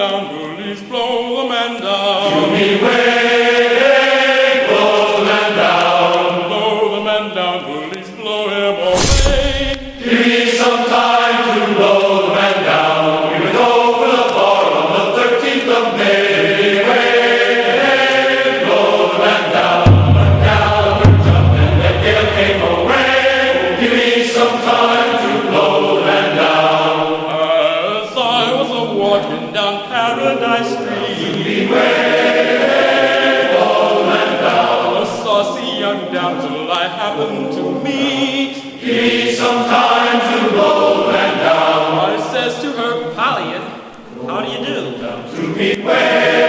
down, bullies, blow the man down. Show me way, Give me some time to the man down. I says to her, Polly, how do you do? To me way,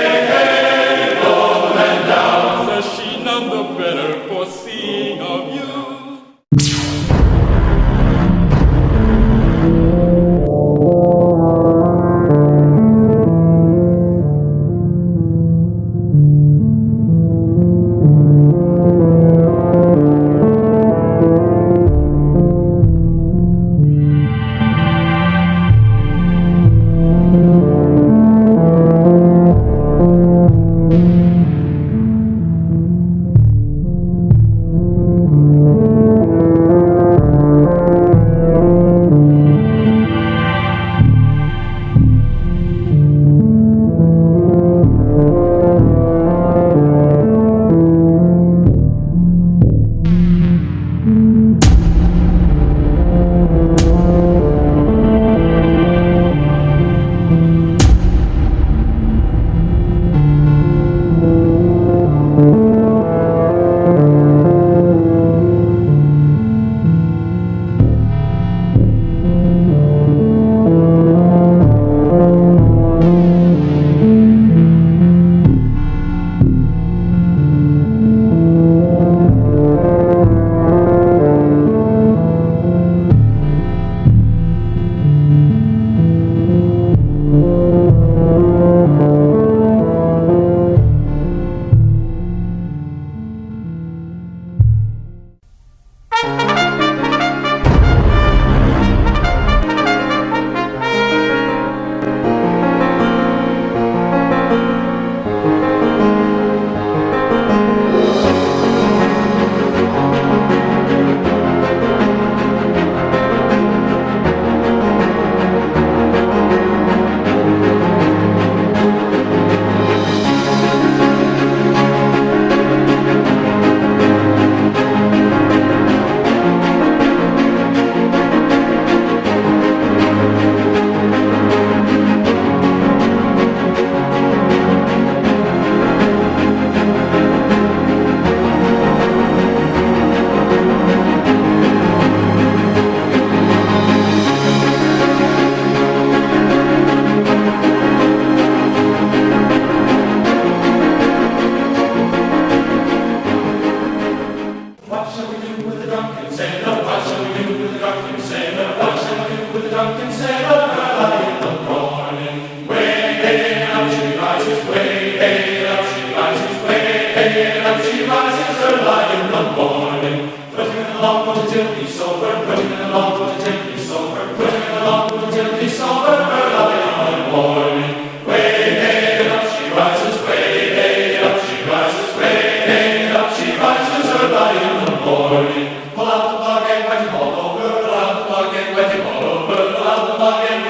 What shall we do with the drunken sailor? What shall we do with the drunken sailor? What shall we do with the drunken sailor? Early in the morning, way up she rises, way up she Allah'a